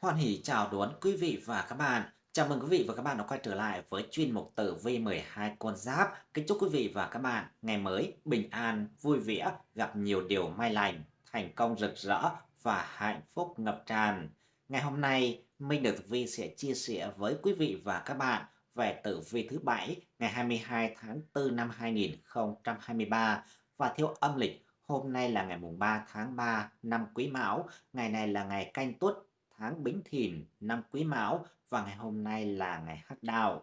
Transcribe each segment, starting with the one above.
Hoan hỉ chào đón quý vị và các bạn. Chào mừng quý vị và các bạn đã quay trở lại với chuyên mục tử vi 12 con giáp. Kính chúc quý vị và các bạn ngày mới bình an, vui vẻ, gặp nhiều điều may lành, thành công rực rỡ và hạnh phúc ngập tràn. Ngày hôm nay, Minh Được Vi sẽ chia sẻ với quý vị và các bạn về tử vi thứ bảy ngày 22 tháng 4 năm 2023 và theo âm lịch hôm nay là ngày mùng 3 tháng 3 năm Quý Mão, ngày này là ngày canh tuất tháng Bính Thìn năm Quý Mão và ngày hôm nay là ngày Hắc Đạo.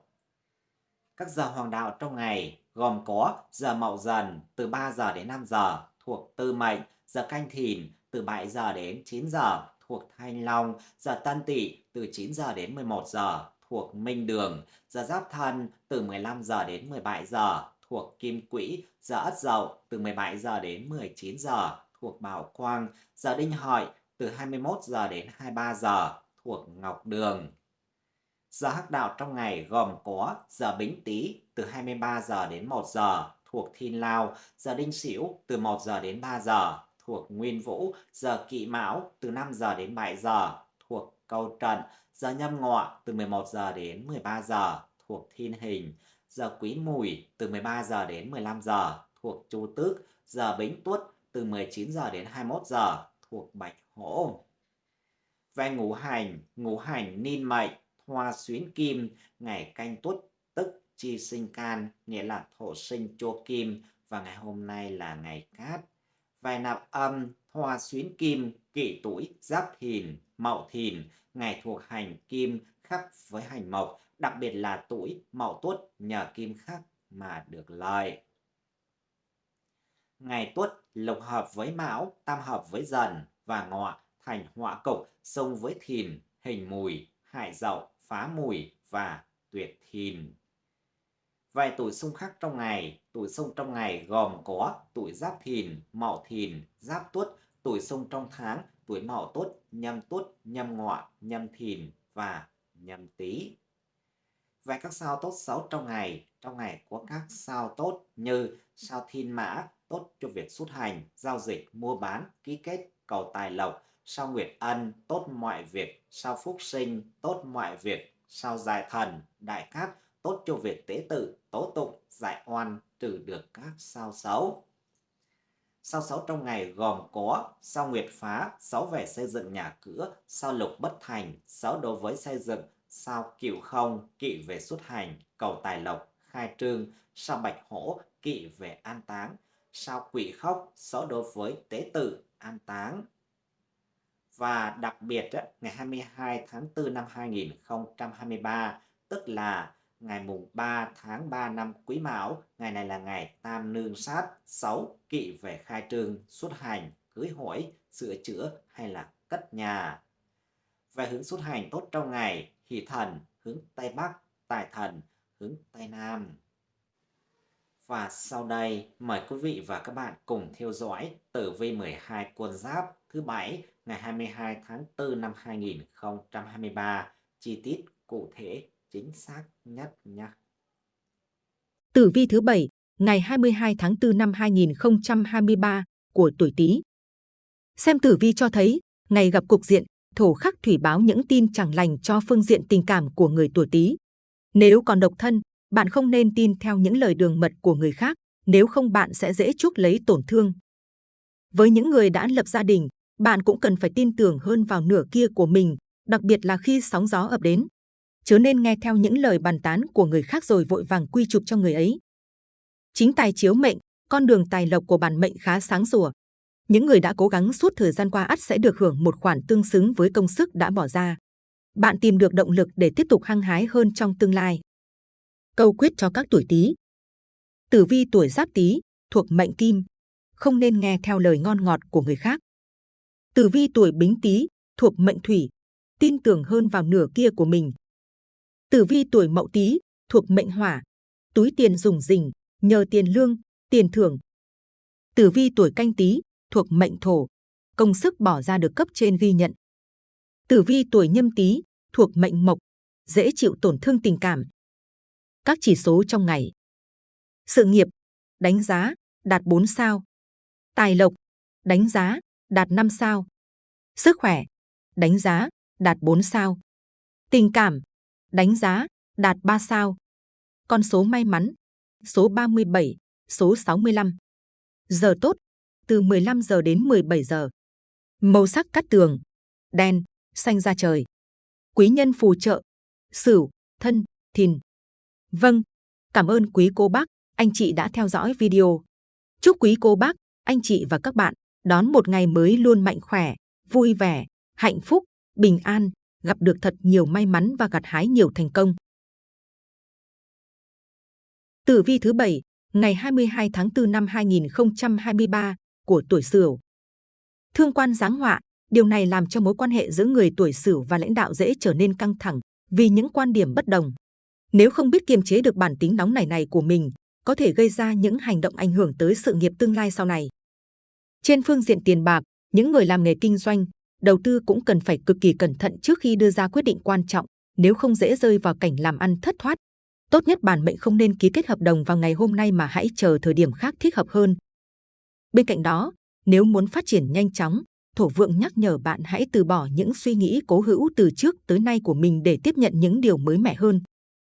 Các giờ hoàng đạo trong ngày gồm có giờ Mậu Dần từ 3 giờ đến 5 giờ thuộc Tư Mệnh, giờ Canh Thìn từ 7 giờ đến 9 giờ thuộc Thanh Long, giờ Tân Tỵ từ 9 giờ đến 11 giờ thuộc Minh Đường, giờ Giáp Thân từ 15 giờ đến 17 giờ thuộc Kim Quỹ, giờ Ất Dậu từ 17 giờ đến 19 giờ thuộc Bảo Quang, giờ Đinh Hợi từ 21 giờ đến 23 giờ thuộc Ngọc Đường. Giờ hắc đạo trong ngày gồm có giờ Bính Tý từ 23 giờ đến 1 giờ thuộc Thiên Lao, giờ Đinh Sửu từ 1 giờ đến 3 giờ thuộc Nguyên Vũ, giờ Kỵ Mão từ 5 giờ đến 7 giờ thuộc Câu Trận, giờ Nhâm Ngọ từ 11 giờ đến 13 giờ thuộc Thiên Hình, giờ Quý Mùi từ 13 giờ đến 15 giờ thuộc Chu Tước, giờ Bính Tuất từ 19 giờ đến 21 giờ thuộc Bạch Hổ. Về ngũ hành, ngũ hành ninh mệnh, hoa xuyến kim, ngày canh tuất tức chi sinh can, nghĩa là thổ sinh chua kim, và ngày hôm nay là ngày cát. Về nạp âm, hoa xuyến kim, kỷ tuổi, giáp thìn, mậu thìn, ngày thuộc hành kim khắc với hành mộc, đặc biệt là tuổi mậu tuất nhờ kim khắc mà được lợi. Ngày tuất lục hợp với mão, tam hợp với dần và ngọ thành họa cục xông với thìn, hình mùi, hại dậu, phá mùi và tuyệt thìn. Vài tuổi xung khắc trong ngày, tuổi xung trong ngày gồm có tuổi giáp thìn, mậu thìn, giáp tuất, tuổi xung trong tháng, tuổi mậu tuất, nhâm tuất, nhâm ngọ, nhâm thìn và nhâm tý. Về các sao tốt xấu trong ngày, trong ngày có các sao tốt như sao thiên mã, tốt cho việc xuất hành, giao dịch, mua bán, ký kết, cầu tài lộc, sao nguyệt ân, tốt mọi việc, sao phúc sinh, tốt mọi việc, sao giải thần, đại cát, tốt cho việc tế tự, tố tụng, giải oan, trừ được các sao xấu. Sao xấu trong ngày gồm có sao nguyệt phá, xấu về xây dựng nhà cửa, sao lục bất thành, xấu đối với xây dựng, sao cựu không, kỵ về xuất hành, cầu tài lộc, khai trương, sao bạch hổ, kỵ về an táng, sao quỷ khóc, xấu đối với tế tự, an táng. Và đặc biệt, ngày 22 tháng 4 năm 2023, tức là ngày mùng 3 tháng 3 năm Quý Mão, ngày này là ngày tam nương sát, 6 kỵ về khai trương, xuất hành, cưới hỏi, sửa chữa hay là cất nhà. Về hướng xuất hành tốt trong ngày, hỷ thần hướng Tây Bắc, tài thần hướng Tây Nam. Và sau đây, mời quý vị và các bạn cùng theo dõi tử vi 12 con giáp thứ bảy ngày 22 tháng 4 năm 2023, chi tiết cụ thể chính xác nhất nhé. Tử vi thứ bảy ngày 22 tháng 4 năm 2023 của tuổi Tý. Xem tử vi cho thấy, ngày gặp cục diện thổ khắc thủy báo những tin chẳng lành cho phương diện tình cảm của người tuổi Tý. Nếu còn độc thân, bạn không nên tin theo những lời đường mật của người khác, nếu không bạn sẽ dễ chuốc lấy tổn thương. Với những người đã lập gia đình, bạn cũng cần phải tin tưởng hơn vào nửa kia của mình, đặc biệt là khi sóng gió ập đến. Chớ nên nghe theo những lời bàn tán của người khác rồi vội vàng quy chụp cho người ấy. Chính tài chiếu mệnh, con đường tài lộc của bản mệnh khá sáng sủa. Những người đã cố gắng suốt thời gian qua ắt sẽ được hưởng một khoản tương xứng với công sức đã bỏ ra. Bạn tìm được động lực để tiếp tục hăng hái hơn trong tương lai. Câu quyết cho các tuổi Tý. Tử vi tuổi Giáp Tý thuộc mệnh Kim, không nên nghe theo lời ngon ngọt của người khác. Tử vi tuổi Bính Tý thuộc mệnh Thủy, tin tưởng hơn vào nửa kia của mình. Tử vi tuổi Mậu Tý thuộc mệnh Hỏa, túi tiền dùng rình, nhờ tiền lương, tiền thưởng. Tử vi tuổi Canh Tý thuộc mệnh Thổ, công sức bỏ ra được cấp trên ghi nhận. Tử vi tuổi Nhâm Tý thuộc mệnh Mộc, dễ chịu tổn thương tình cảm. Các chỉ số trong ngày. Sự nghiệp, đánh giá, đạt 4 sao. Tài lộc, đánh giá, đạt 5 sao. Sức khỏe, đánh giá, đạt 4 sao. Tình cảm, đánh giá, đạt 3 sao. Con số may mắn, số 37, số 65. Giờ tốt, từ 15 giờ đến 17 giờ. Màu sắc cắt tường, đen, xanh da trời. Quý nhân phù trợ, sửu, thân, thìn. Vâng, cảm ơn quý cô bác, anh chị đã theo dõi video. Chúc quý cô bác, anh chị và các bạn đón một ngày mới luôn mạnh khỏe, vui vẻ, hạnh phúc, bình an, gặp được thật nhiều may mắn và gặt hái nhiều thành công. Tử vi thứ bảy, ngày 22 tháng 4 năm 2023 của tuổi Sửu. Thương quan giáng họa, điều này làm cho mối quan hệ giữa người tuổi Sửu và lãnh đạo dễ trở nên căng thẳng vì những quan điểm bất đồng. Nếu không biết kiềm chế được bản tính nóng nảy này của mình, có thể gây ra những hành động ảnh hưởng tới sự nghiệp tương lai sau này. Trên phương diện tiền bạc, những người làm nghề kinh doanh, đầu tư cũng cần phải cực kỳ cẩn thận trước khi đưa ra quyết định quan trọng, nếu không dễ rơi vào cảnh làm ăn thất thoát. Tốt nhất bản mệnh không nên ký kết hợp đồng vào ngày hôm nay mà hãy chờ thời điểm khác thích hợp hơn. Bên cạnh đó, nếu muốn phát triển nhanh chóng, thổ vượng nhắc nhở bạn hãy từ bỏ những suy nghĩ cố hữu từ trước tới nay của mình để tiếp nhận những điều mới mẻ hơn.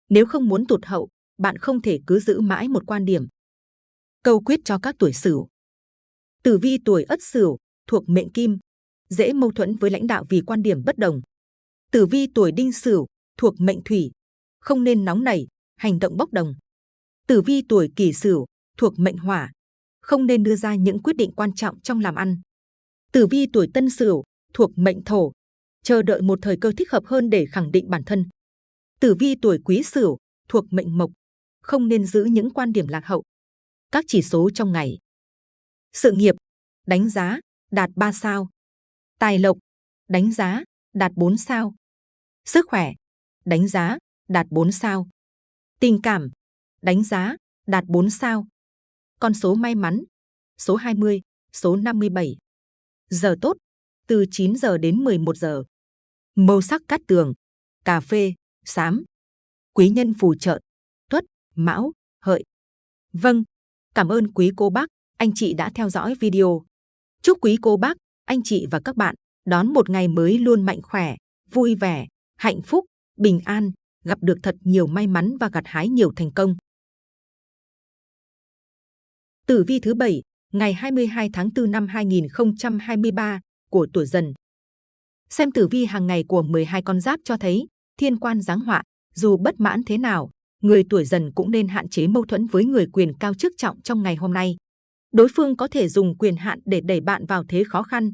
Nếu không muốn tụt hậu, bạn không thể cứ giữ mãi một quan điểm. Câu quyết cho các tuổi Sửu. Tử vi tuổi Ất Sửu thuộc mệnh Kim, dễ mâu thuẫn với lãnh đạo vì quan điểm bất đồng. Tử vi tuổi Đinh Sửu thuộc mệnh Thủy, không nên nóng nảy, hành động bốc đồng. Tử vi tuổi Kỷ Sửu thuộc mệnh Hỏa, không nên đưa ra những quyết định quan trọng trong làm ăn. Tử vi tuổi Tân Sửu thuộc mệnh Thổ, chờ đợi một thời cơ thích hợp hơn để khẳng định bản thân. Tử vi tuổi Quý Sửu thuộc mệnh Mộc, không nên giữ những quan điểm lạc hậu. Các chỉ số trong ngày. Sự nghiệp, đánh giá, đạt 3 sao. Tài lộc, đánh giá, đạt 4 sao. Sức khỏe, đánh giá, đạt 4 sao. Tình cảm, đánh giá, đạt 4 sao. Con số may mắn, số 20, số 57. Giờ tốt, từ 9 giờ đến 11 giờ. Màu sắc cát tường, cà phê, xám. Quý nhân phù trợ, tuất, mão, hợi. Vâng, cảm ơn quý cô bác, anh chị đã theo dõi video. Chúc quý cô bác, anh chị và các bạn đón một ngày mới luôn mạnh khỏe, vui vẻ, hạnh phúc, bình an, gặp được thật nhiều may mắn và gặt hái nhiều thành công. Tử vi thứ bảy, ngày 22 tháng 4 năm 2023 của tuổi Dần. Xem tử vi hàng ngày của 12 con giáp cho thấy thiên quan giáng họa, dù bất mãn thế nào, người tuổi Dần cũng nên hạn chế mâu thuẫn với người quyền cao chức trọng trong ngày hôm nay. Đối phương có thể dùng quyền hạn để đẩy bạn vào thế khó khăn.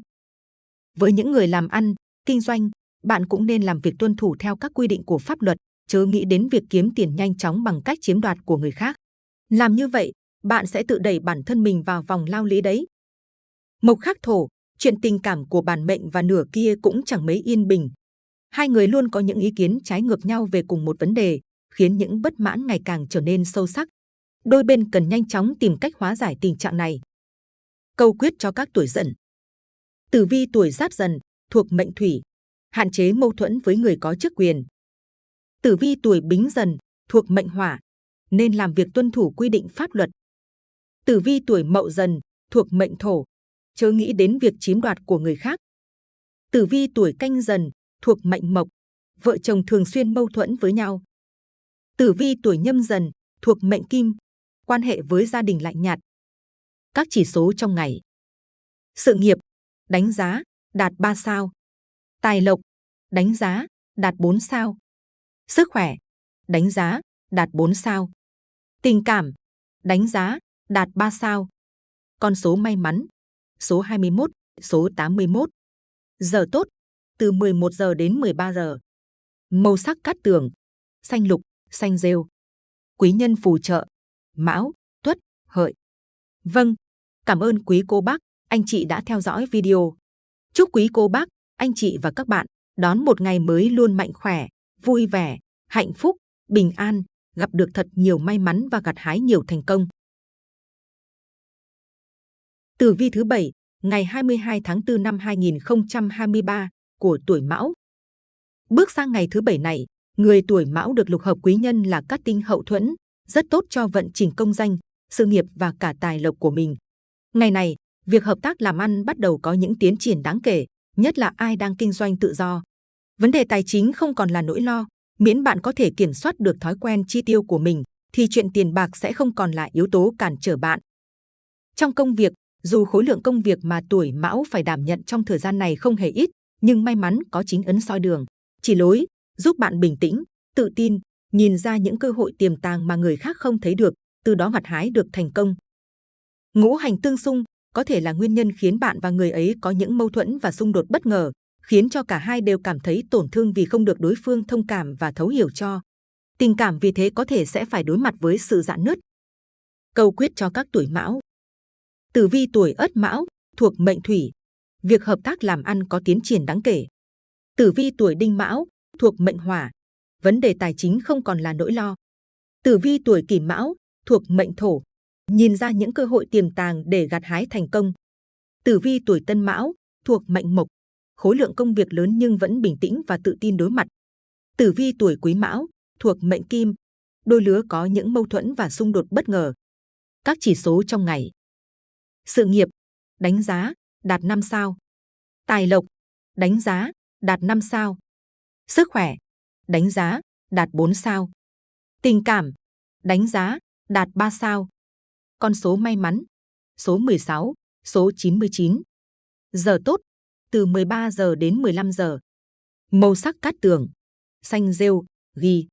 Với những người làm ăn, kinh doanh, bạn cũng nên làm việc tuân thủ theo các quy định của pháp luật, chớ nghĩ đến việc kiếm tiền nhanh chóng bằng cách chiếm đoạt của người khác. Làm như vậy, bạn sẽ tự đẩy bản thân mình vào vòng lao lý đấy. Mộc khắc thổ, chuyện tình cảm của bản mệnh và nửa kia cũng chẳng mấy yên bình. Hai người luôn có những ý kiến trái ngược nhau về cùng một vấn đề, khiến những bất mãn ngày càng trở nên sâu sắc. Đôi bên cần nhanh chóng tìm cách hóa giải tình trạng này. Câu quyết cho các tuổi dần. Tử vi tuổi giáp dần, thuộc mệnh thủy, hạn chế mâu thuẫn với người có chức quyền. Tử vi tuổi bính dần, thuộc mệnh hỏa, nên làm việc tuân thủ quy định pháp luật. Tử vi tuổi mậu dần, thuộc mệnh thổ, chớ nghĩ đến việc chiếm đoạt của người khác. Tử vi tuổi canh dần, thuộc mệnh mộc, vợ chồng thường xuyên mâu thuẫn với nhau. Tử vi tuổi nhâm dần, thuộc mệnh kim, quan hệ với gia đình lạnh nhạt. Các chỉ số trong ngày. Sự nghiệp, đánh giá, đạt 3 sao. Tài lộc, đánh giá, đạt 4 sao. Sức khỏe, đánh giá, đạt 4 sao. Tình cảm, đánh giá, đạt 3 sao. Con số may mắn, số 21, số 81. Giờ tốt, từ 11 giờ đến 13 giờ. Màu sắc cát tường, xanh lục, xanh rêu. Quý nhân phù trợ, mão, tuất, hợi. Vâng, cảm ơn quý cô bác, anh chị đã theo dõi video. Chúc quý cô bác, anh chị và các bạn đón một ngày mới luôn mạnh khỏe, vui vẻ, hạnh phúc, bình an, gặp được thật nhiều may mắn và gặt hái nhiều thành công. Tử vi thứ bảy, ngày 22 tháng 4 năm 2023 của tuổi Mão. Bước sang ngày thứ bảy này, người tuổi Mão được lục hợp quý nhân là các tinh hậu thuẫn, rất tốt cho vận trình công danh, sự nghiệp và cả tài lộc của mình. Ngày này, việc hợp tác làm ăn bắt đầu có những tiến triển đáng kể, nhất là ai đang kinh doanh tự do. Vấn đề tài chính không còn là nỗi lo, miễn bạn có thể kiểm soát được thói quen chi tiêu của mình, thì chuyện tiền bạc sẽ không còn là yếu tố cản trở bạn. Trong công việc, dù khối lượng công việc mà tuổi mão phải đảm nhận trong thời gian này không hề ít, nhưng may mắn có chính ấn soi đường, chỉ lối, giúp bạn bình tĩnh, tự tin, nhìn ra những cơ hội tiềm tàng mà người khác không thấy được, từ đó mặt hái được thành công. Ngũ hành tương xung có thể là nguyên nhân khiến bạn và người ấy có những mâu thuẫn và xung đột bất ngờ, khiến cho cả hai đều cảm thấy tổn thương vì không được đối phương thông cảm và thấu hiểu cho. Tình cảm vì thế có thể sẽ phải đối mặt với sự dạn nứt. Câu quyết cho các tuổi mão Tử vi tuổi ất mão, thuộc mệnh thủy. Việc hợp tác làm ăn có tiến triển đáng kể. Tử vi tuổi đinh mão, thuộc mệnh hỏa. Vấn đề tài chính không còn là nỗi lo. Tử vi tuổi kỷ mão, thuộc mệnh thổ. Nhìn ra những cơ hội tiềm tàng để gặt hái thành công. Tử vi tuổi tân mão, thuộc mệnh mộc. Khối lượng công việc lớn nhưng vẫn bình tĩnh và tự tin đối mặt. Tử vi tuổi quý mão, thuộc mệnh kim. Đôi lứa có những mâu thuẫn và xung đột bất ngờ. Các chỉ số trong ngày. Sự nghiệp, đánh giá, đạt 5 sao. Tài lộc, đánh giá, đạt 5 sao. Sức khỏe, đánh giá, đạt 4 sao. Tình cảm, đánh giá, đạt 3 sao. Con số may mắn, số 16, số 99. Giờ tốt, từ 13 giờ đến 15 giờ. Màu sắc cát tường, xanh rêu, ghi.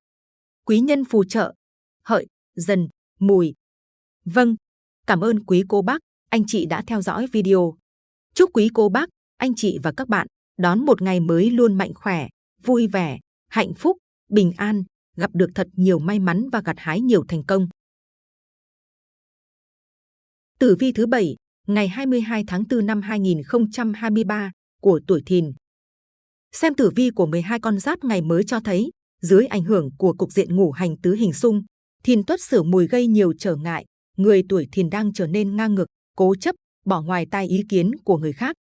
Quý nhân phù trợ, hợi, dần, mùi. Vâng, cảm ơn quý cô bác anh chị đã theo dõi video. Chúc quý cô bác, anh chị và các bạn đón một ngày mới luôn mạnh khỏe, vui vẻ, hạnh phúc, bình an, gặp được thật nhiều may mắn và gặt hái nhiều thành công. Tử vi thứ bảy, ngày 22 tháng 4 năm 2023 của tuổi Thìn. Xem tử vi của 12 con giáp ngày mới cho thấy, dưới ảnh hưởng của cục diện ngũ hành tứ hình xung, Thìn tuất sửu mùi gây nhiều trở ngại, người tuổi Thìn đang trở nên ngang ngược, cố chấp, bỏ ngoài tai ý kiến của người khác.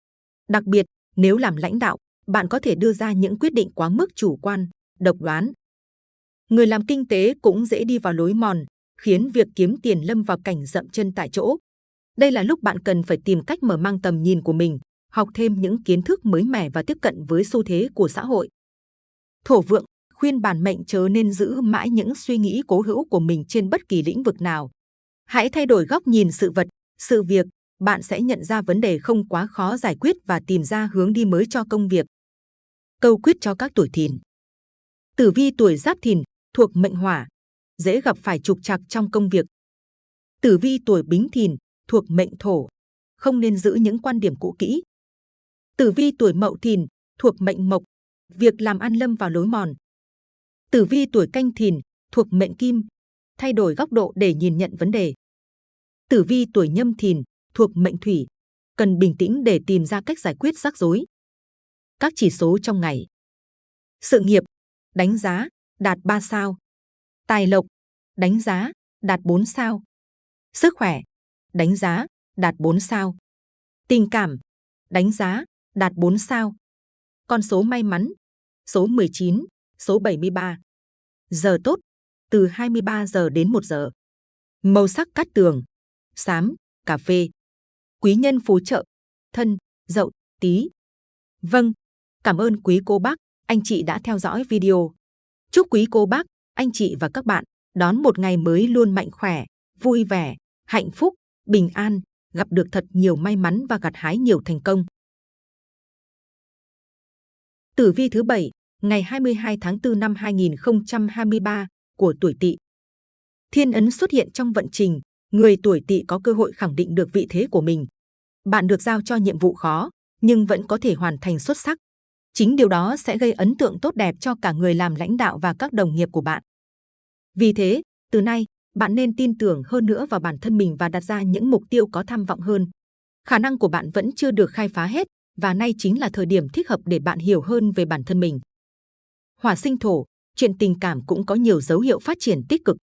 Đặc biệt, nếu làm lãnh đạo, bạn có thể đưa ra những quyết định quá mức chủ quan, độc đoán. Người làm kinh tế cũng dễ đi vào lối mòn, khiến việc kiếm tiền lâm vào cảnh dậm chân tại chỗ. Đây là lúc bạn cần phải tìm cách mở mang tầm nhìn của mình, học thêm những kiến thức mới mẻ và tiếp cận với xu thế của xã hội. Thổ vượng khuyên bản mệnh chớ nên giữ mãi những suy nghĩ cố hữu của mình trên bất kỳ lĩnh vực nào. Hãy thay đổi góc nhìn sự vật, sự việc, bạn sẽ nhận ra vấn đề không quá khó giải quyết và tìm ra hướng đi mới cho công việc. Câu quyết cho các tuổi thìn. Tử vi tuổi giáp thìn, thuộc mệnh hỏa, dễ gặp phải trục trặc trong công việc. Tử vi tuổi bính thìn, thuộc mệnh thổ, không nên giữ những quan điểm cũ kỹ. Tử vi tuổi mậu thìn, thuộc mệnh mộc, việc làm ăn lâm vào lối mòn. Tử vi tuổi canh thìn, thuộc mệnh kim, thay đổi góc độ để nhìn nhận vấn đề. Tử vi tuổi nhâm thìn thuộc mệnh thủy, cần bình tĩnh để tìm ra cách giải quyết rắc rối. Các chỉ số trong ngày. Sự nghiệp, đánh giá, đạt 3 sao. Tài lộc, đánh giá, đạt 4 sao. Sức khỏe, đánh giá, đạt 4 sao. Tình cảm, đánh giá, đạt 4 sao. Con số may mắn, số 19, số 73. Giờ tốt, từ 23 giờ đến 1 giờ. Màu sắc cát tường, xám, cà phê. Quý nhân phù trợ, thân, dậu, tí. Vâng, cảm ơn quý cô bác, anh chị đã theo dõi video. Chúc quý cô bác, anh chị và các bạn đón một ngày mới luôn mạnh khỏe, vui vẻ, hạnh phúc, bình an, gặp được thật nhiều may mắn và gặt hái nhiều thành công. Tử vi thứ bảy, ngày 22 tháng 4 năm 2023 của tuổi Tỵ. Thiên ấn xuất hiện trong vận trình, người tuổi tỵ có cơ hội khẳng định được vị thế của mình. Bạn được giao cho nhiệm vụ khó, nhưng vẫn có thể hoàn thành xuất sắc. Chính điều đó sẽ gây ấn tượng tốt đẹp cho cả người làm lãnh đạo và các đồng nghiệp của bạn. Vì thế, từ nay, bạn nên tin tưởng hơn nữa vào bản thân mình và đặt ra những mục tiêu có tham vọng hơn. Khả năng của bạn vẫn chưa được khai phá hết và nay chính là thời điểm thích hợp để bạn hiểu hơn về bản thân mình. Hỏa sinh thổ, chuyện tình cảm cũng có nhiều dấu hiệu phát triển tích cực.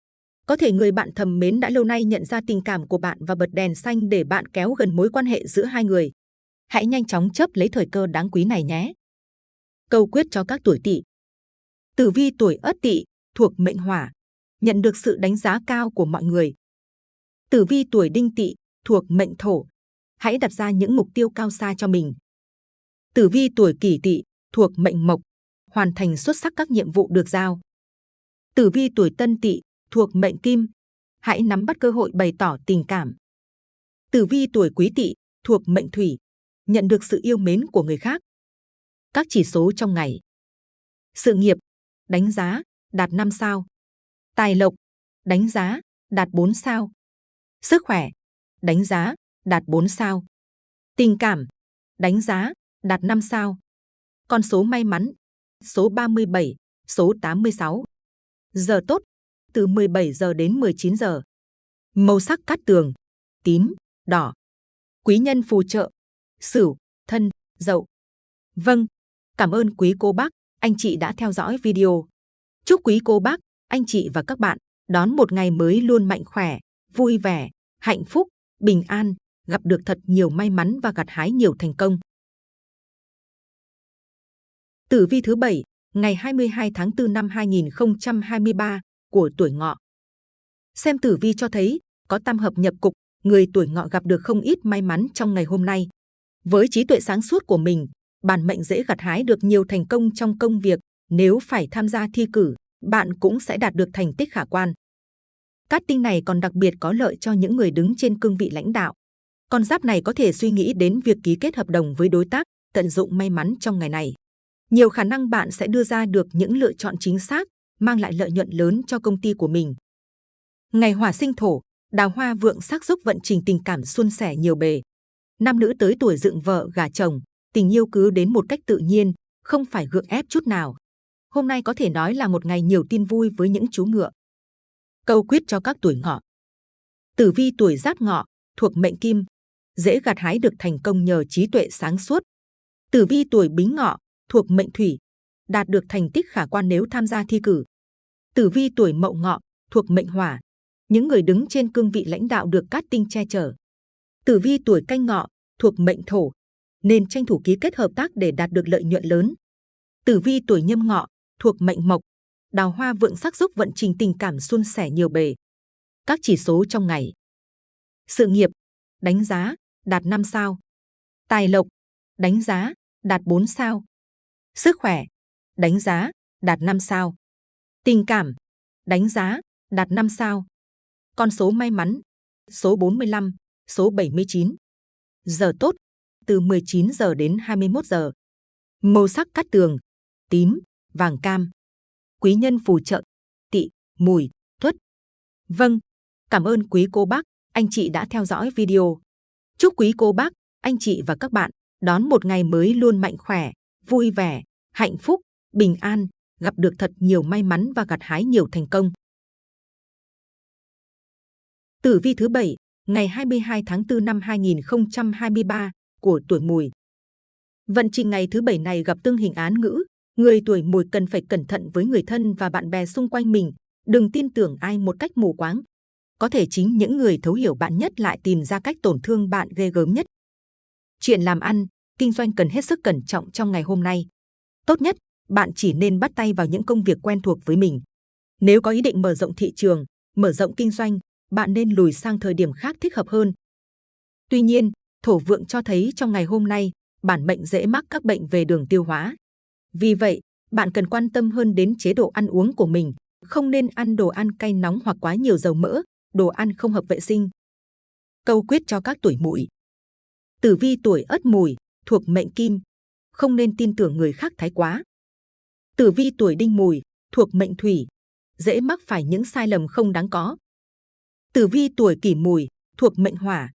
Có thể người bạn thầm mến đã lâu nay nhận ra tình cảm của bạn và bật đèn xanh để bạn kéo gần mối quan hệ giữa hai người. Hãy nhanh chóng chấp lấy thời cơ đáng quý này nhé. Câu quyết cho các tuổi tỵ. Tử vi tuổi Ất Tỵ thuộc mệnh Hỏa, nhận được sự đánh giá cao của mọi người. Tử vi tuổi Đinh Tỵ thuộc mệnh Thổ, hãy đặt ra những mục tiêu cao xa cho mình. Tử vi tuổi Kỷ Tỵ thuộc mệnh Mộc, hoàn thành xuất sắc các nhiệm vụ được giao. Tử vi tuổi Tân Tỵ thuộc mệnh Kim, hãy nắm bắt cơ hội bày tỏ tình cảm. Tử vi tuổi Quý Tỵ thuộc mệnh Thủy, nhận được sự yêu mến của người khác. Các chỉ số trong ngày. Sự nghiệp, đánh giá, đạt 5 sao. Tài lộc, đánh giá, đạt 4 sao. Sức khỏe, đánh giá, đạt 4 sao. Tình cảm, đánh giá, đạt 5 sao. Con số may mắn, số 37, số 86. Giờ tốt, từ 17 giờ đến 19 giờ. Màu sắc cát tường, tím, đỏ. Quý nhân phù trợ, sửu, thân, dậu. Vâng, cảm ơn quý cô bác, anh chị đã theo dõi video. Chúc quý cô bác, anh chị và các bạn đón một ngày mới luôn mạnh khỏe, vui vẻ, hạnh phúc, bình an, gặp được thật nhiều may mắn và gặt hái nhiều thành công. Tử vi thứ bảy, ngày 22 tháng 4 năm 2023 của tuổi ngọ. Xem tử vi cho thấy, có tam hợp nhập cục, người tuổi ngọ gặp được không ít may mắn trong ngày hôm nay. Với trí tuệ sáng suốt của mình, bản mệnh dễ gặt hái được nhiều thành công trong công việc. Nếu phải tham gia thi cử, bạn cũng sẽ đạt được thành tích khả quan. Cát tinh này còn đặc biệt có lợi cho những người đứng trên cương vị lãnh đạo. Con giáp này có thể suy nghĩ đến việc ký kết hợp đồng với đối tác, tận dụng may mắn trong ngày này. Nhiều khả năng bạn sẽ đưa ra được những lựa chọn chính xác, mang lại lợi nhuận lớn cho công ty của mình. Ngày hỏa sinh thổ, đào hoa vượng sắc giúp vận trình tình cảm suôn sẻ nhiều bề. Nam nữ tới tuổi dựng vợ gả chồng, tình yêu cứ đến một cách tự nhiên, không phải gượng ép chút nào. Hôm nay có thể nói là một ngày nhiều tin vui với những chú ngựa. Câu quyết cho các tuổi ngọ. Tử vi tuổi giáp ngọ, thuộc mệnh kim, dễ gặt hái được thành công nhờ trí tuệ sáng suốt. Tử vi tuổi bính ngọ, thuộc mệnh thủy, đạt được thành tích khả quan nếu tham gia thi cử. Tử vi tuổi mậu ngọ, thuộc mệnh hỏa, những người đứng trên cương vị lãnh đạo được cát tinh che chở. Tử vi tuổi canh ngọ, thuộc mệnh thổ, nên tranh thủ ký kết hợp tác để đạt được lợi nhuận lớn. Tử vi tuổi nhâm ngọ, thuộc mệnh mộc, đào hoa vượng sắc giúp vận trình tình cảm suôn sẻ nhiều bề. Các chỉ số trong ngày. Sự nghiệp, đánh giá, đạt 5 sao. Tài lộc, đánh giá, đạt 4 sao. Sức khỏe, đánh giá, đạt 5 sao. Tình cảm, đánh giá, đạt 5 sao. Con số may mắn, số 45, số 79. Giờ tốt, từ 19 giờ đến 21 giờ. Màu sắc cát tường, tím, vàng cam. Quý nhân phù trợ, tị, mùi, tuất. Vâng, cảm ơn quý cô bác, anh chị đã theo dõi video. Chúc quý cô bác, anh chị và các bạn đón một ngày mới luôn mạnh khỏe, vui vẻ, hạnh phúc, bình an, gặp được thật nhiều may mắn và gặt hái nhiều thành công. Tử vi thứ bảy, ngày 22 tháng 4 năm 2023 của tuổi Mùi. Vận trình ngày thứ bảy này gặp tương hình án ngữ, người tuổi Mùi cần phải cẩn thận với người thân và bạn bè xung quanh mình, đừng tin tưởng ai một cách mù quáng. Có thể chính những người thấu hiểu bạn nhất lại tìm ra cách tổn thương bạn ghê gớm nhất. Chuyện làm ăn, kinh doanh cần hết sức cẩn trọng trong ngày hôm nay. Tốt nhất, bạn chỉ nên bắt tay vào những công việc quen thuộc với mình. Nếu có ý định mở rộng thị trường, mở rộng kinh doanh, bạn nên lùi sang thời điểm khác thích hợp hơn. Tuy nhiên, thổ vượng cho thấy trong ngày hôm nay, bản mệnh dễ mắc các bệnh về đường tiêu hóa. Vì vậy, bạn cần quan tâm hơn đến chế độ ăn uống của mình, không nên ăn đồ ăn cay nóng hoặc quá nhiều dầu mỡ, đồ ăn không hợp vệ sinh. Câu quyết cho các tuổi mùi. Tử vi tuổi ất mùi, thuộc mệnh kim, không nên tin tưởng người khác thái quá. Tử vi tuổi đinh mùi, thuộc mệnh thủy, dễ mắc phải những sai lầm không đáng có. Tử vi tuổi kỷ mùi, thuộc mệnh hỏa,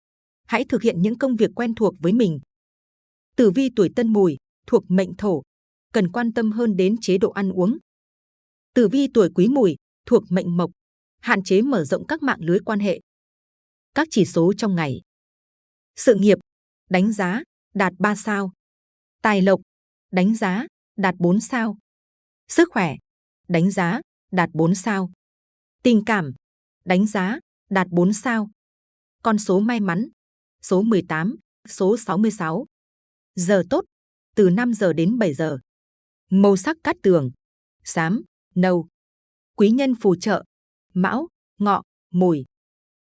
hãy thực hiện những công việc quen thuộc với mình. Tử vi tuổi tân mùi, thuộc mệnh thổ, cần quan tâm hơn đến chế độ ăn uống. Tử vi tuổi quý mùi, thuộc mệnh mộc, hạn chế mở rộng các mạng lưới quan hệ. Các chỉ số trong ngày. Sự nghiệp, đánh giá, đạt 3 sao. Tài lộc, đánh giá, đạt 4 sao. Sức khỏe, đánh giá, đạt 4 sao. Tình cảm, đánh giá, đạt 4 sao. Con số may mắn, số 18, số 66. Giờ tốt, từ 5 giờ đến 7 giờ. Màu sắc cát tường, xám, nâu. Quý nhân phù trợ, mão, ngọ, mùi.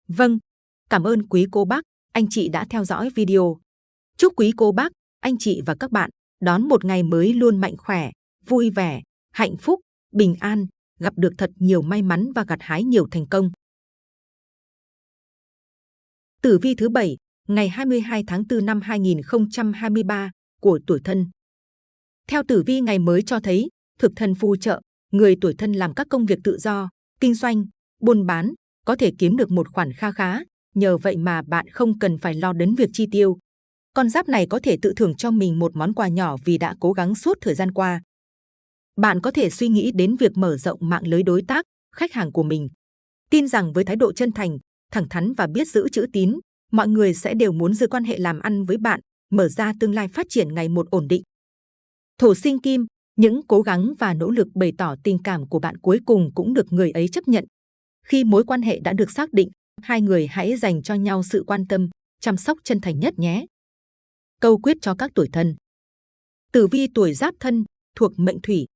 Vâng, cảm ơn quý cô bác, anh chị đã theo dõi video. Chúc quý cô bác, anh chị và các bạn đón một ngày mới luôn mạnh khỏe, vui vẻ, hạnh phúc, bình an, gặp được thật nhiều may mắn và gặt hái nhiều thành công. Tử vi thứ bảy, ngày 22 tháng 4 năm 2023 của tuổi thân. Theo tử vi ngày mới cho thấy, thực thân phù trợ, người tuổi thân làm các công việc tự do, kinh doanh, buôn bán, có thể kiếm được một khoản kha khá, nhờ vậy mà bạn không cần phải lo đến việc chi tiêu. Con giáp này có thể tự thưởng cho mình một món quà nhỏ vì đã cố gắng suốt thời gian qua. Bạn có thể suy nghĩ đến việc mở rộng mạng lưới đối tác, khách hàng của mình. Tin rằng với thái độ chân thành, thẳng thắn và biết giữ chữ tín, mọi người sẽ đều muốn giữ quan hệ làm ăn với bạn, mở ra tương lai phát triển ngày một ổn định. Thổ sinh kim, những cố gắng và nỗ lực bày tỏ tình cảm của bạn cuối cùng cũng được người ấy chấp nhận. Khi mối quan hệ đã được xác định, hai người hãy dành cho nhau sự quan tâm, chăm sóc chân thành nhất nhé. Câu quyết cho các tuổi thân. Tử vi tuổi giáp thân, thuộc mệnh thủy,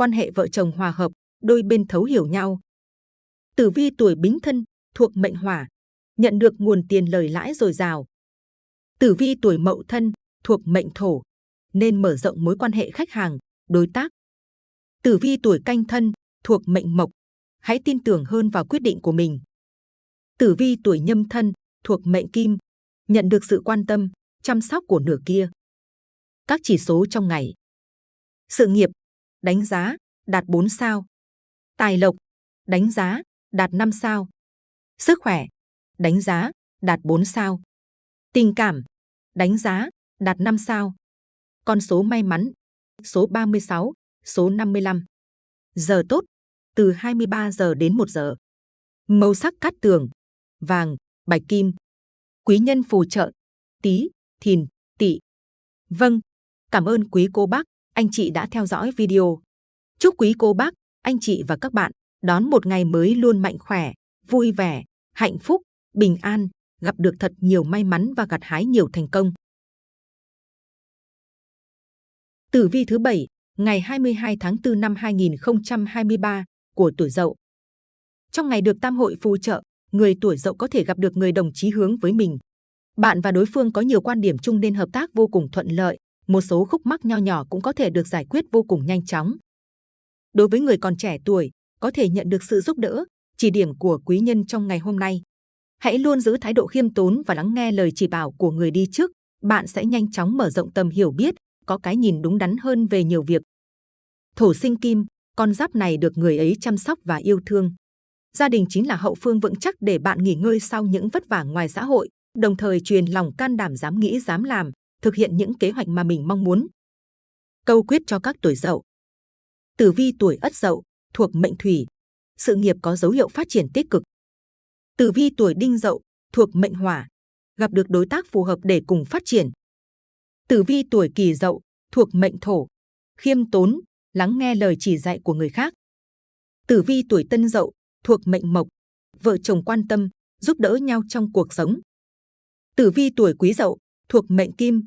quan hệ vợ chồng hòa hợp, đôi bên thấu hiểu nhau. Tử vi tuổi bính thân, thuộc mệnh hỏa, nhận được nguồn tiền lời lãi dồi dào. Tử vi tuổi mậu thân, thuộc mệnh thổ, nên mở rộng mối quan hệ khách hàng, đối tác. Tử vi tuổi canh thân, thuộc mệnh mộc, hãy tin tưởng hơn vào quyết định của mình. Tử vi tuổi nhâm thân, thuộc mệnh kim, nhận được sự quan tâm, chăm sóc của nửa kia. Các chỉ số trong ngày. Sự nghiệp, đánh giá, đạt 4 sao. Tài lộc, đánh giá, đạt 5 sao. Sức khỏe, đánh giá, đạt 4 sao. Tình cảm, đánh giá, đạt 5 sao. Con số may mắn, số 36, số 55. Giờ tốt, từ 23 giờ đến 1 giờ. Màu sắc cát tường, vàng, bạch kim. Quý nhân phù trợ, tí, thìn, tỵ. Vâng, cảm ơn quý cô bác, anh chị đã theo dõi video. Chúc quý cô bác, anh chị và các bạn đón một ngày mới luôn mạnh khỏe, vui vẻ, hạnh phúc, bình an, gặp được thật nhiều may mắn và gặt hái nhiều thành công. Tử vi thứ bảy, ngày 22 tháng 4 năm 2023 của tuổi Dậu. Trong ngày được tam hội phù trợ, người tuổi Dậu có thể gặp được người đồng chí hướng với mình. Bạn và đối phương có nhiều quan điểm chung nên hợp tác vô cùng thuận lợi, một số khúc mắc nho nhỏ cũng có thể được giải quyết vô cùng nhanh chóng. Đối với người còn trẻ tuổi, có thể nhận được sự giúp đỡ, chỉ điểm của quý nhân trong ngày hôm nay. Hãy luôn giữ thái độ khiêm tốn và lắng nghe lời chỉ bảo của người đi trước, bạn sẽ nhanh chóng mở rộng tầm hiểu biết, có cái nhìn đúng đắn hơn về nhiều việc. Thổ sinh kim, con giáp này được người ấy chăm sóc và yêu thương. Gia đình chính là hậu phương vững chắc để bạn nghỉ ngơi sau những vất vả ngoài xã hội, đồng thời truyền lòng can đảm dám nghĩ dám làm, thực hiện những kế hoạch mà mình mong muốn. Câu quyết cho các tuổi dậu. Tử vi tuổi ất dậu, thuộc mệnh thủy, sự nghiệp có dấu hiệu phát triển tích cực. Tử vi tuổi đinh dậu, thuộc mệnh hỏa, gặp được đối tác phù hợp để cùng phát triển. Tử vi tuổi kỷ dậu, thuộc mệnh thổ, khiêm tốn, lắng nghe lời chỉ dạy của người khác. Tử vi tuổi tân dậu, thuộc mệnh mộc, vợ chồng quan tâm, giúp đỡ nhau trong cuộc sống. Tử vi tuổi quý dậu, thuộc mệnh kim,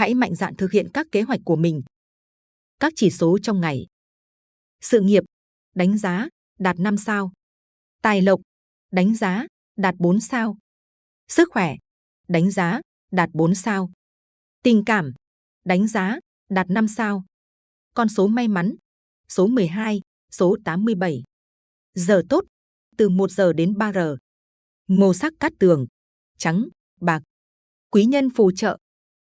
hãy mạnh dạn thực hiện các kế hoạch của mình. Các chỉ số trong ngày. Sự nghiệp, đánh giá, đạt 5 sao. Tài lộc, đánh giá, đạt 4 sao. Sức khỏe, đánh giá, đạt 4 sao. Tình cảm, đánh giá, đạt 5 sao. Con số may mắn, số 12, số 87. Giờ tốt, từ 1 giờ đến 3 giờ. Màu sắc cát tường, trắng, bạc. Quý nhân phù trợ,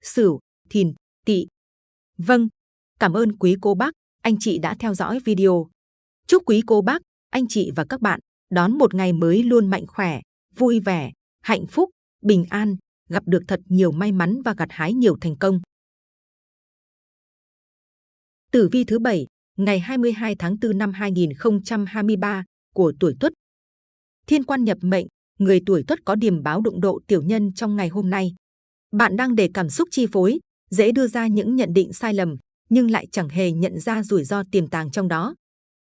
sửu, thìn, tỵ. Vâng, cảm ơn quý cô bác, anh chị đã theo dõi video. Chúc quý cô bác, anh chị và các bạn đón một ngày mới luôn mạnh khỏe, vui vẻ, hạnh phúc, bình an, gặp được thật nhiều may mắn và gặt hái nhiều thành công. Tử vi thứ bảy, ngày 22 tháng 4 năm 2023 của tuổi Tuất. Thiên quan nhập mệnh, người tuổi Tuất có điểm báo đụng độ tiểu nhân trong ngày hôm nay. Bạn đang để cảm xúc chi phối, dễ đưa ra những nhận định sai lầm, nhưng lại chẳng hề nhận ra rủi ro tiềm tàng trong đó.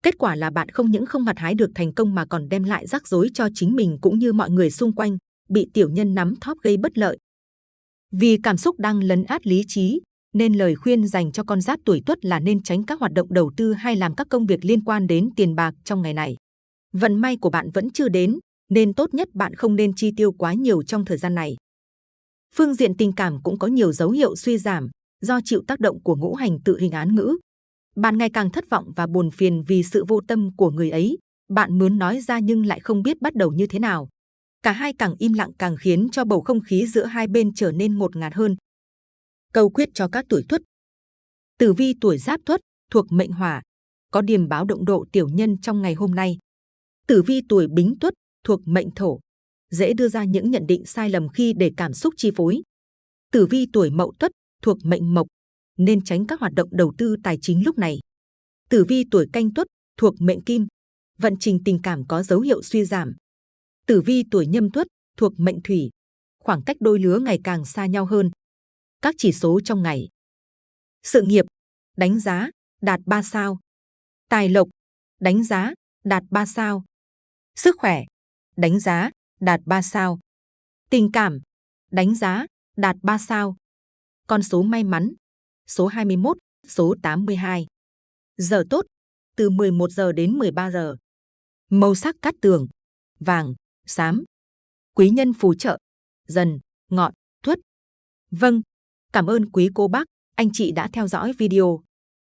Kết quả là bạn không những không mặt hái được thành công mà còn đem lại rắc rối cho chính mình cũng như mọi người xung quanh, bị tiểu nhân nắm thóp gây bất lợi. Vì cảm xúc đang lấn át lý trí, nên lời khuyên dành cho con giáp tuổi tuất là nên tránh các hoạt động đầu tư hay làm các công việc liên quan đến tiền bạc trong ngày này. Vận may của bạn vẫn chưa đến, nên tốt nhất bạn không nên chi tiêu quá nhiều trong thời gian này. Phương diện tình cảm cũng có nhiều dấu hiệu suy giảm do chịu tác động của ngũ hành tự hình án ngữ. Bạn ngày càng thất vọng và buồn phiền vì sự vô tâm của người ấy. Bạn muốn nói ra nhưng lại không biết bắt đầu như thế nào. Cả hai càng im lặng càng khiến cho bầu không khí giữa hai bên trở nên ngột ngạt hơn. Câu quyết cho các tuổi tuất. Tử vi tuổi giáp tuất thuộc mệnh hỏa, có điểm báo động độ tiểu nhân trong ngày hôm nay. Tử vi tuổi bính tuất thuộc mệnh thổ, dễ đưa ra những nhận định sai lầm khi để cảm xúc chi phối. Tử vi tuổi mậu tuất thuộc mệnh mộc, nên tránh các hoạt động đầu tư tài chính lúc này. Tử vi tuổi canh tuất thuộc mệnh kim, vận trình tình cảm có dấu hiệu suy giảm. Tử vi tuổi nhâm tuất thuộc mệnh thủy, khoảng cách đôi lứa ngày càng xa nhau hơn. Các chỉ số trong ngày. Sự nghiệp, đánh giá, đạt 3 sao. Tài lộc, đánh giá, đạt 3 sao. Sức khỏe, đánh giá, đạt 3 sao. Tình cảm, đánh giá, đạt 3 sao. Con số may mắn, số 21, số 82. Giờ tốt, từ 11 giờ đến 13 giờ. Màu sắc cát tường, vàng, xám. Quý nhân phù trợ, dần, ngọn, thuất. Vâng, cảm ơn quý cô bác, anh chị đã theo dõi video.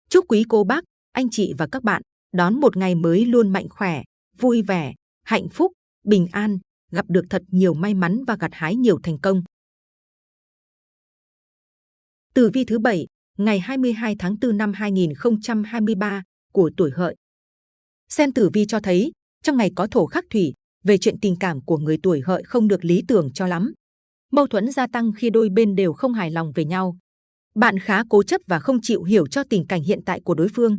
Chúc quý cô bác, anh chị và các bạn đón một ngày mới luôn mạnh khỏe, vui vẻ, hạnh phúc, bình an, gặp được thật nhiều may mắn và gặt hái nhiều thành công. Tử vi thứ bảy, ngày 22 tháng 4 năm 2023 của tuổi hợi. Xem tử vi cho thấy, trong ngày có thổ khắc thủy, về chuyện tình cảm của người tuổi hợi không được lý tưởng cho lắm. Mâu thuẫn gia tăng khi đôi bên đều không hài lòng về nhau. Bạn khá cố chấp và không chịu hiểu cho tình cảnh hiện tại của đối phương.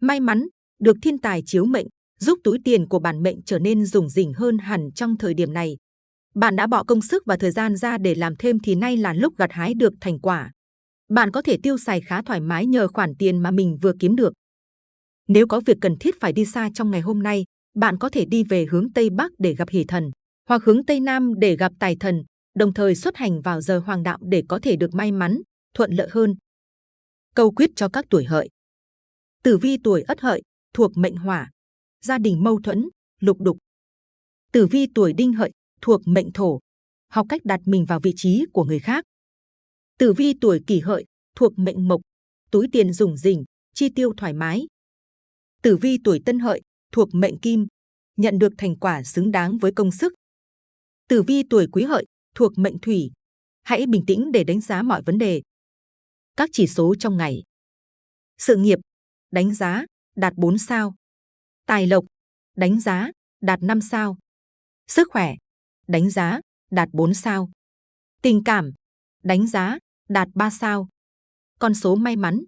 May mắn, được thiên tài chiếu mệnh, giúp túi tiền của bản mệnh trở nên rủng rỉnh hơn hẳn trong thời điểm này. Bạn đã bỏ công sức và thời gian ra để làm thêm thì nay là lúc gặt hái được thành quả. Bạn có thể tiêu xài khá thoải mái nhờ khoản tiền mà mình vừa kiếm được. Nếu có việc cần thiết phải đi xa trong ngày hôm nay, bạn có thể đi về hướng Tây Bắc để gặp hỷ thần, hoặc hướng Tây Nam để gặp tài thần, đồng thời xuất hành vào giờ hoàng đạo để có thể được may mắn, thuận lợi hơn. Câu quyết cho các tuổi hợi. Tử vi tuổi ất hợi, thuộc mệnh hỏa, gia đình mâu thuẫn, lục đục. Tử vi tuổi đinh hợi, thuộc mệnh thổ, học cách đặt mình vào vị trí của người khác. Tử vi tuổi kỷ hợi, thuộc mệnh mộc, túi tiền rủng rỉnh, chi tiêu thoải mái. Tử vi tuổi tân hợi, thuộc mệnh kim, nhận được thành quả xứng đáng với công sức. Tử vi tuổi quý hợi, thuộc mệnh thủy, hãy bình tĩnh để đánh giá mọi vấn đề. Các chỉ số trong ngày. Sự nghiệp, đánh giá, đạt 4 sao. Tài lộc, đánh giá, đạt 5 sao. Sức khỏe, đánh giá, đạt 4 sao. Tình cảm, đánh giá, đạt 3 sao. Con số may mắn,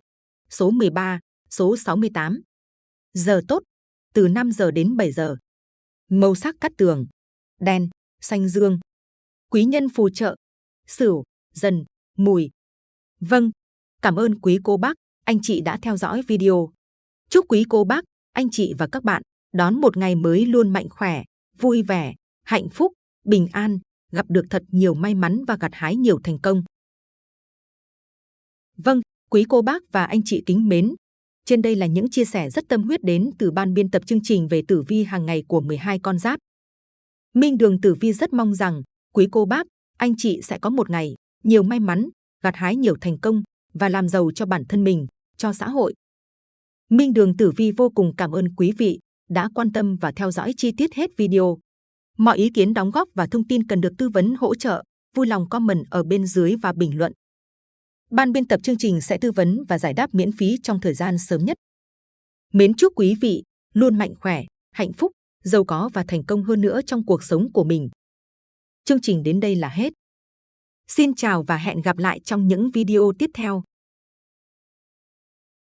số 13, số 68. Giờ tốt, từ 5 giờ đến 7 giờ. Màu sắc cắt tường, đen, xanh dương. Quý nhân phù trợ, sửu, dần, mùi. Vâng, cảm ơn quý cô bác, anh chị đã theo dõi video. Chúc quý cô bác, anh chị và các bạn đón một ngày mới luôn mạnh khỏe, vui vẻ, hạnh phúc, bình an, gặp được thật nhiều may mắn và gặt hái nhiều thành công. Vâng, quý cô bác và anh chị kính mến, trên đây là những chia sẻ rất tâm huyết đến từ ban biên tập chương trình về tử vi hàng ngày của 12 con giáp. Minh Đường Tử Vi rất mong rằng quý cô bác, anh chị sẽ có một ngày nhiều may mắn, gặt hái nhiều thành công và làm giàu cho bản thân mình, cho xã hội. Minh Đường Tử Vi vô cùng cảm ơn quý vị đã quan tâm và theo dõi chi tiết hết video. Mọi ý kiến đóng góp và thông tin cần được tư vấn hỗ trợ, vui lòng comment ở bên dưới và bình luận. Ban biên tập chương trình sẽ tư vấn và giải đáp miễn phí trong thời gian sớm nhất. Mến chúc quý vị luôn mạnh khỏe, hạnh phúc, giàu có và thành công hơn nữa trong cuộc sống của mình. Chương trình đến đây là hết. Xin chào và hẹn gặp lại trong những video tiếp theo.